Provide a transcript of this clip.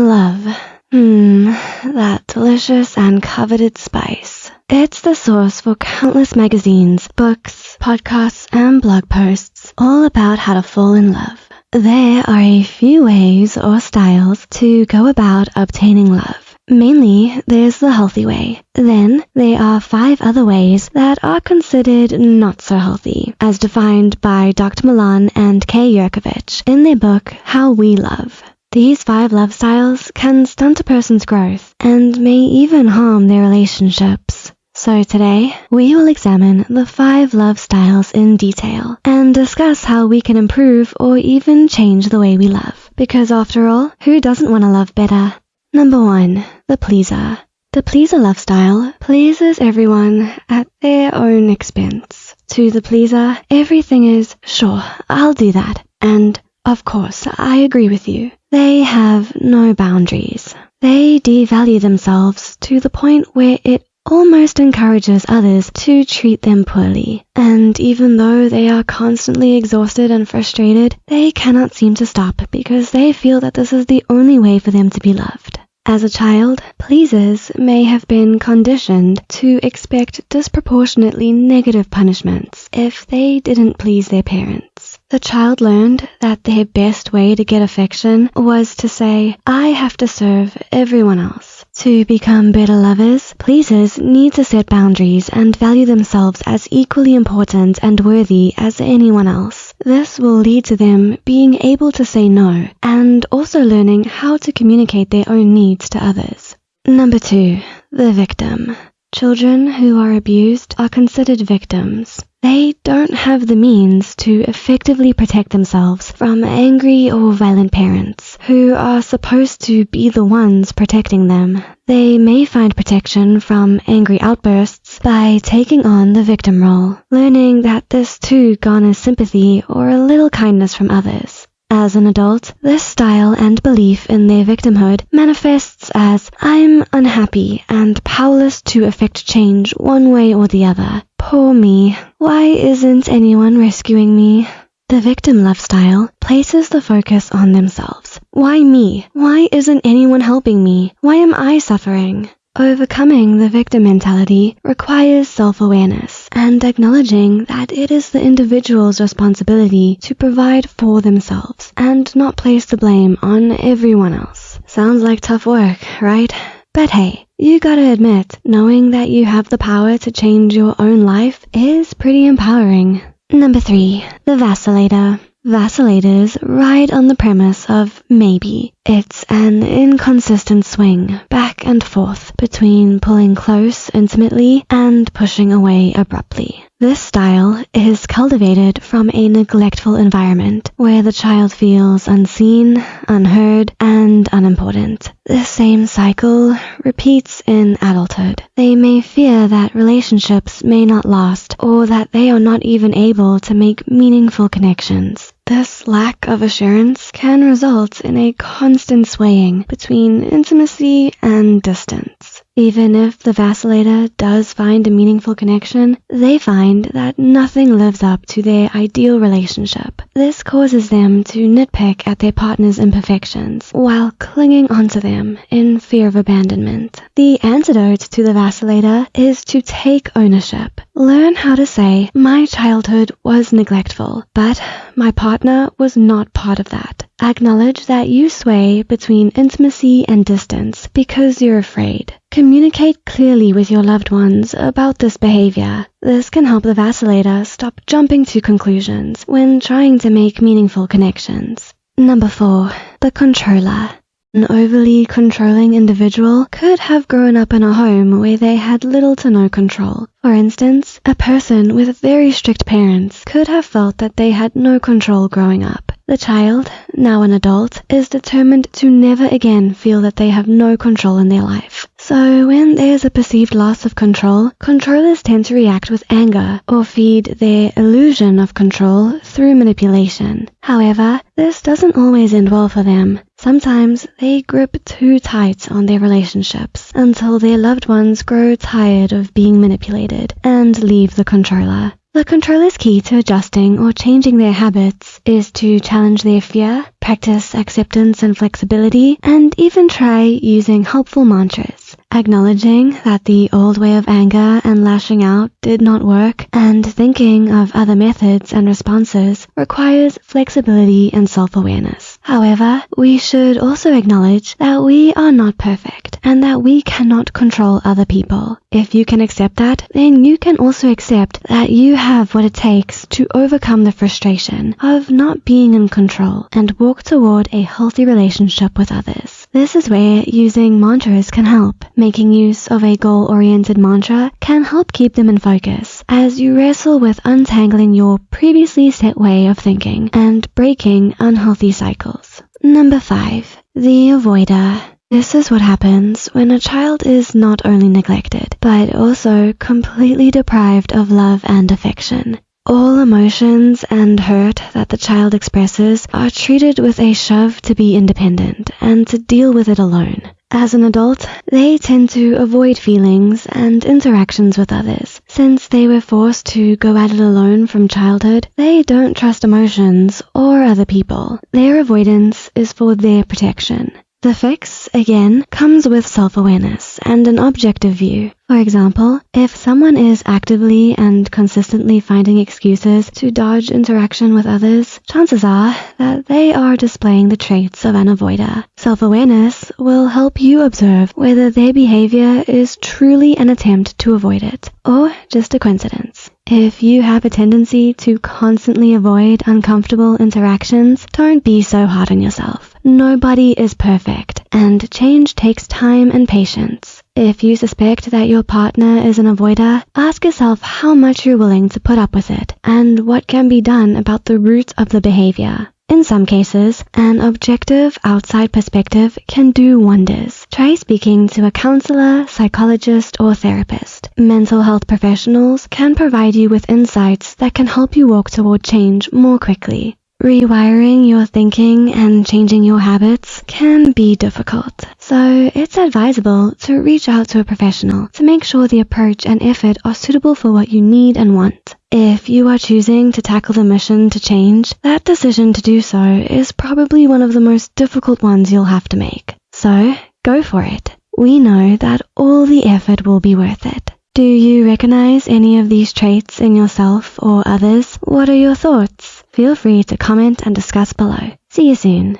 Love. Hmm, that delicious and coveted spice. It's the source for countless magazines, books, podcasts, and blog posts all about how to fall in love. There are a few ways or styles to go about obtaining love. Mainly, there's the healthy way. Then, there are five other ways that are considered not so healthy, as defined by Dr. Milan and Kay Yerkovich in their book, How We Love. These five love styles can stunt a person's growth and may even harm their relationships. So today, we will examine the five love styles in detail and discuss how we can improve or even change the way we love. Because after all, who doesn't want to love better? Number one, the pleaser. The pleaser love style pleases everyone at their own expense. To the pleaser, everything is, sure, I'll do that, and of course, I agree with you. They have no boundaries. They devalue themselves to the point where it almost encourages others to treat them poorly. And even though they are constantly exhausted and frustrated, they cannot seem to stop because they feel that this is the only way for them to be loved. As a child, pleasers may have been conditioned to expect disproportionately negative punishments if they didn't please their parents. The child learned that their best way to get affection was to say, I have to serve everyone else. To become better lovers, pleasers need to set boundaries and value themselves as equally important and worthy as anyone else. This will lead to them being able to say no and also learning how to communicate their own needs to others. Number two, the victim. Children who are abused are considered victims. They don't have the means to effectively protect themselves from angry or violent parents who are supposed to be the ones protecting them. They may find protection from angry outbursts by taking on the victim role, learning that this too garners sympathy or a little kindness from others. As an adult, this style and belief in their victimhood manifests as I'm unhappy and powerless to effect change one way or the other. Poor me. Why isn't anyone rescuing me? The victim love style places the focus on themselves. Why me? Why isn't anyone helping me? Why am I suffering? Overcoming the victim mentality requires self-awareness and acknowledging that it is the individual's responsibility to provide for themselves and not place the blame on everyone else. Sounds like tough work, right? But hey, you gotta admit, knowing that you have the power to change your own life is pretty empowering. Number three, the vacillator. Vacillators ride on the premise of maybe. It's an inconsistent swing back and forth between pulling close intimately and pushing away abruptly. This style is cultivated from a neglectful environment where the child feels unseen, unheard, and unimportant. The same cycle repeats in adulthood. They may fear that relationships may not last or that they are not even able to make meaningful connections. This lack of assurance can result in a constant swaying between intimacy and distance. Even if the vacillator does find a meaningful connection, they find that nothing lives up to their ideal relationship. This causes them to nitpick at their partner's imperfections while clinging onto them in fear of abandonment. The antidote to the vacillator is to take ownership. Learn how to say, my childhood was neglectful, but my partner was not part of that. Acknowledge that you sway between intimacy and distance because you're afraid. Communicate clearly with your loved ones about this behavior. This can help the vacillator stop jumping to conclusions when trying to make meaningful connections. Number four, the controller. An overly controlling individual could have grown up in a home where they had little to no control. For instance, a person with very strict parents could have felt that they had no control growing up. The child, now an adult, is determined to never again feel that they have no control in their life. So when there's a perceived loss of control, controllers tend to react with anger or feed their illusion of control through manipulation. However, this doesn't always end well for them. Sometimes they grip too tight on their relationships until their loved ones grow tired of being manipulated and leave the controller. The controller's key to adjusting or changing their habits is to challenge their fear, practice acceptance and flexibility, and even try using helpful mantras, acknowledging that the old way of anger and lashing out did not work, and thinking of other methods and responses requires flexibility and self-awareness. However, we should also acknowledge that we are not perfect and that we cannot control other people. If you can accept that, then you can also accept that you have what it takes to overcome the frustration of not being in control and walk toward a healthy relationship with others. This is where using mantras can help. Making use of a goal-oriented mantra can help keep them in focus as you wrestle with untangling your previously set way of thinking and breaking unhealthy cycles. Number 5. The Avoider this is what happens when a child is not only neglected, but also completely deprived of love and affection. All emotions and hurt that the child expresses are treated with a shove to be independent and to deal with it alone. As an adult, they tend to avoid feelings and interactions with others. Since they were forced to go at it alone from childhood, they don't trust emotions or other people. Their avoidance is for their protection. The fix, again, comes with self-awareness and an objective view. For example, if someone is actively and consistently finding excuses to dodge interaction with others, chances are that they are displaying the traits of an avoider. Self-awareness will help you observe whether their behavior is truly an attempt to avoid it or just a coincidence. If you have a tendency to constantly avoid uncomfortable interactions, don't be so hard on yourself. Nobody is perfect, and change takes time and patience. If you suspect that your partner is an avoider, ask yourself how much you're willing to put up with it and what can be done about the root of the behavior. In some cases, an objective outside perspective can do wonders. Try speaking to a counselor, psychologist, or therapist. Mental health professionals can provide you with insights that can help you walk toward change more quickly. Rewiring your thinking and changing your habits can be difficult, so it's advisable to reach out to a professional to make sure the approach and effort are suitable for what you need and want. If you are choosing to tackle the mission to change, that decision to do so is probably one of the most difficult ones you'll have to make. So, go for it. We know that all the effort will be worth it. Do you recognize any of these traits in yourself or others? What are your thoughts? Feel free to comment and discuss below. See you soon.